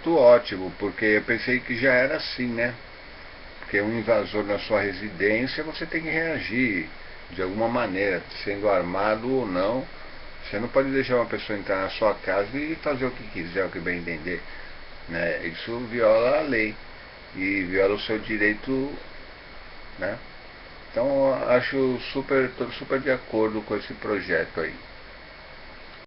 muito ótimo, porque eu pensei que já era assim, né? Porque um invasor na sua residência, você tem que reagir de alguma maneira, sendo armado ou não. Você não pode deixar uma pessoa entrar na sua casa e fazer o que quiser, o que bem entender. Né? Isso viola a lei e viola o seu direito, né? Então acho super, super de acordo com esse projeto aí.